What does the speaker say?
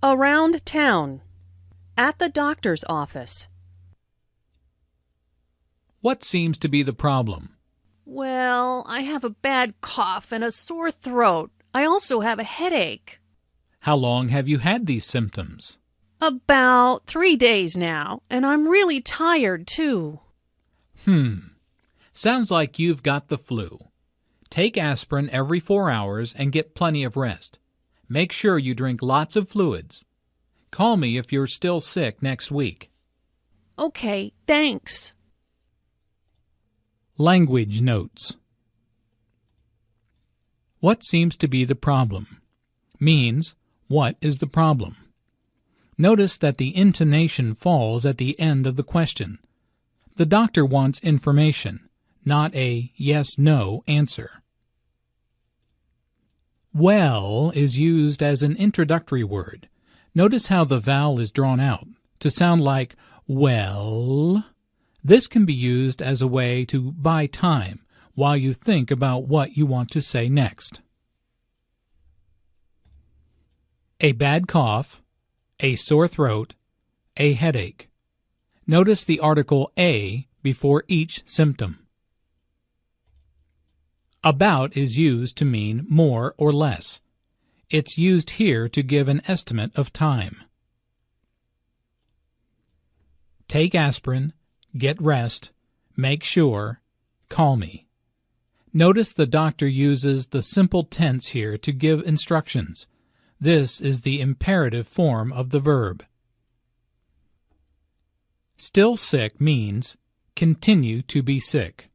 Around town. At the doctor's office. What seems to be the problem? Well, I have a bad cough and a sore throat. I also have a headache. How long have you had these symptoms? About three days now, and I'm really tired too. Hmm. Sounds like you've got the flu. Take aspirin every four hours and get plenty of rest. Make sure you drink lots of fluids. Call me if you're still sick next week. Okay, thanks. Language Notes What seems to be the problem? Means, what is the problem? Notice that the intonation falls at the end of the question. The doctor wants information, not a yes-no answer. Well is used as an introductory word. Notice how the vowel is drawn out to sound like well. This can be used as a way to buy time while you think about what you want to say next. A bad cough, a sore throat, a headache. Notice the article a before each symptom. About is used to mean more or less. It's used here to give an estimate of time. Take aspirin, get rest, make sure, call me. Notice the doctor uses the simple tense here to give instructions. This is the imperative form of the verb. Still sick means continue to be sick.